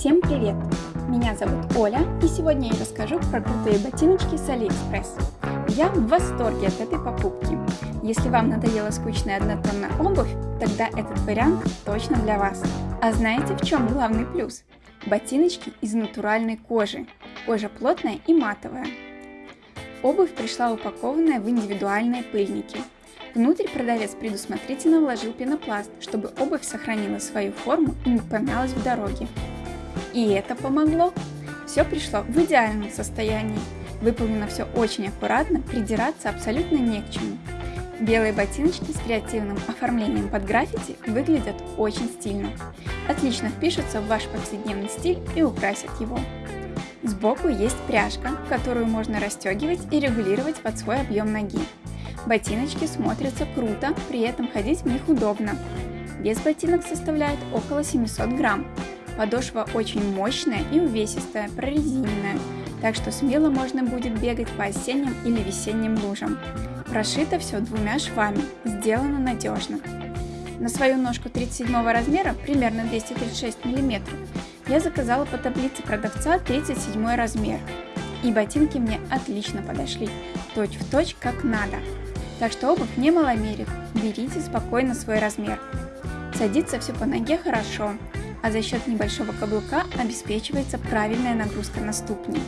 Всем привет! Меня зовут Оля, и сегодня я расскажу про крутые ботиночки с Алиэкспресс. Я в восторге от этой покупки. Если вам надоела скучная однотонная обувь, тогда этот вариант точно для вас. А знаете в чем главный плюс? Ботиночки из натуральной кожи. Кожа плотная и матовая. Обувь пришла упакованная в индивидуальные пыльники. Внутрь продавец предусмотрительно вложил пенопласт, чтобы обувь сохранила свою форму и не помялась в дороге. И это помогло. Все пришло в идеальном состоянии. Выполнено все очень аккуратно, придираться абсолютно не к чему. Белые ботиночки с креативным оформлением под граффити выглядят очень стильно. Отлично впишутся в ваш повседневный стиль и украсят его. Сбоку есть пряжка, которую можно расстегивать и регулировать под свой объем ноги. Ботиночки смотрятся круто, при этом ходить в них удобно. Вес ботинок составляет около 700 грамм, Подошва очень мощная и увесистая, прорезиненная, так что смело можно будет бегать по осенним или весенним лужам. Прошито все двумя швами, сделано надежно. На свою ножку 37 размера, примерно 236 мм, я заказала по таблице продавца 37 размер. И ботинки мне отлично подошли, точь в точь как надо. Так что обувь не маломерит, берите спокойно свой размер. Садится все по ноге хорошо, а за счет небольшого каблука обеспечивается правильная нагрузка на ступни.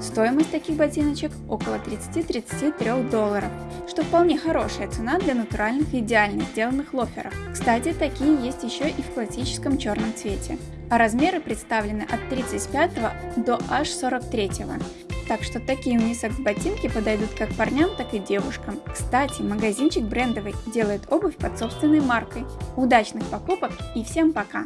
Стоимость таких ботиночек около 30-33 долларов, что вполне хорошая цена для натуральных идеально сделанных лоферов. Кстати, такие есть еще и в классическом черном цвете. А размеры представлены от 35 до аж 43. Так что такие унисекс ботинки подойдут как парням, так и девушкам. Кстати, магазинчик брендовый делает обувь под собственной маркой. Удачных покупок и всем пока!